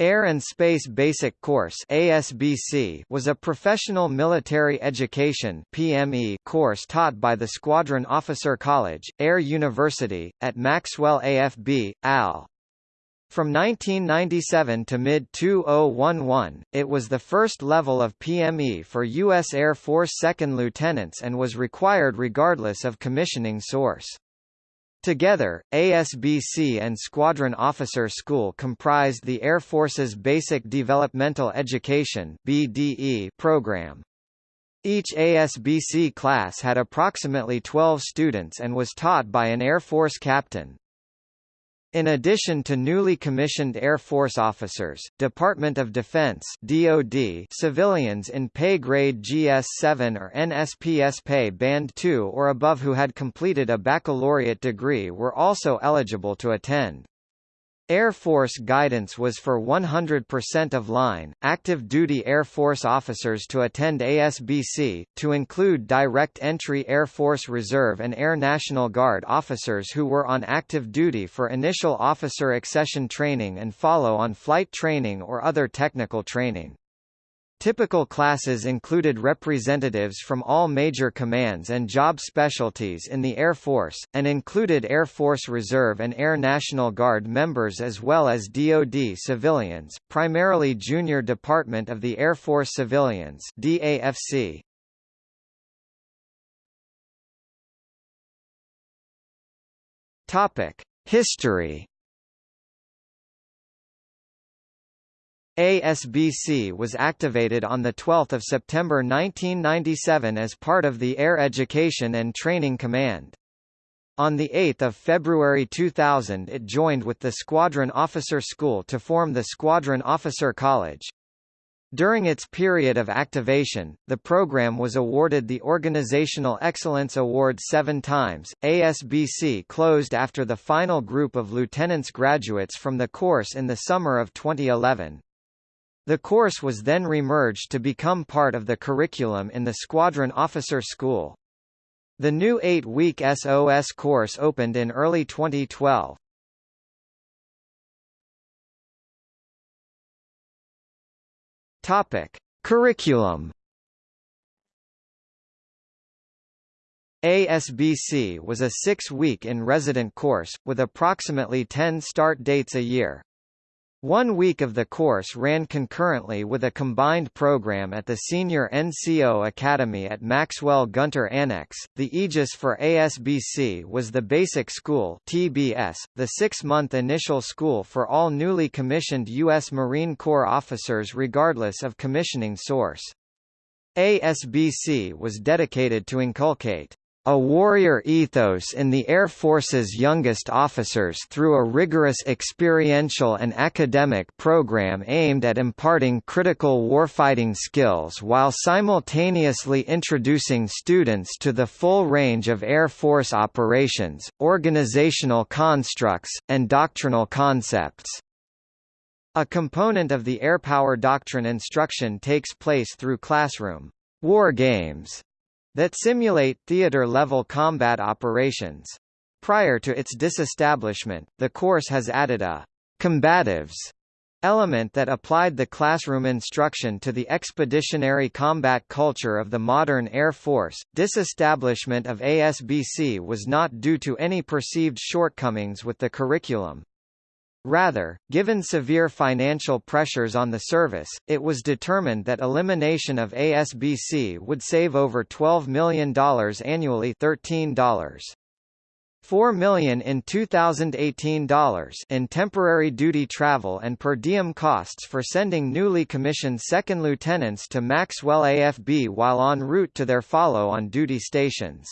Air and Space Basic Course ASBC was a professional military education PME course taught by the Squadron Officer College, Air University, at Maxwell AFB, AL. From 1997 to mid-2011, it was the first level of PME for U.S. Air Force second lieutenants and was required regardless of commissioning source. Together, ASBC and Squadron Officer School comprised the Air Force's Basic Developmental Education BDE program. Each ASBC class had approximately 12 students and was taught by an Air Force captain. In addition to newly commissioned Air Force officers, Department of Defense (DoD) civilians in pay grade GS-7 or NSPS pay band 2 or above who had completed a baccalaureate degree were also eligible to attend. Air Force guidance was for 100% of line, active duty Air Force officers to attend ASBC, to include direct entry Air Force Reserve and Air National Guard officers who were on active duty for initial officer accession training and follow on flight training or other technical training. Typical classes included representatives from all major commands and job specialties in the Air Force, and included Air Force Reserve and Air National Guard members as well as DoD civilians, primarily Junior Department of the Air Force Civilians DAFC. History ASBC was activated on 12 September 1997 as part of the Air Education and Training Command. On 8 February 2000 it joined with the Squadron Officer School to form the Squadron Officer College. During its period of activation, the program was awarded the Organizational Excellence Award seven times. ASBC closed after the final group of lieutenants graduates from the course in the summer of 2011. The course was then remerged to become part of the curriculum in the Squadron Officer School. The new eight-week SOS course opened in early 2012. Topic: Curriculum. ASBC was a six-week in-resident course, with approximately 10 start dates a year. One week of the course ran concurrently with a combined program at the Senior NCO Academy at Maxwell Gunter Annex. The aegis for ASBC was the Basic School (TBS), the six-month initial school for all newly commissioned U.S. Marine Corps officers regardless of commissioning source. ASBC was dedicated to inculcate a warrior ethos in the Air Force's youngest officers through a rigorous experiential and academic program aimed at imparting critical warfighting skills while simultaneously introducing students to the full range of Air Force operations, organizational constructs, and doctrinal concepts. A component of the airpower doctrine instruction takes place through classroom war games that simulate theater-level combat operations. Prior to its disestablishment, the course has added a «combatives» element that applied the classroom instruction to the expeditionary combat culture of the modern Air Force. Disestablishment of ASBC was not due to any perceived shortcomings with the curriculum. Rather, given severe financial pressures on the service, it was determined that elimination of ASBC would save over $12 million annually $13. 4 million in 2018 dollars in temporary duty travel and per diem costs for sending newly commissioned second lieutenants to Maxwell AFB while en route to their follow-on duty stations.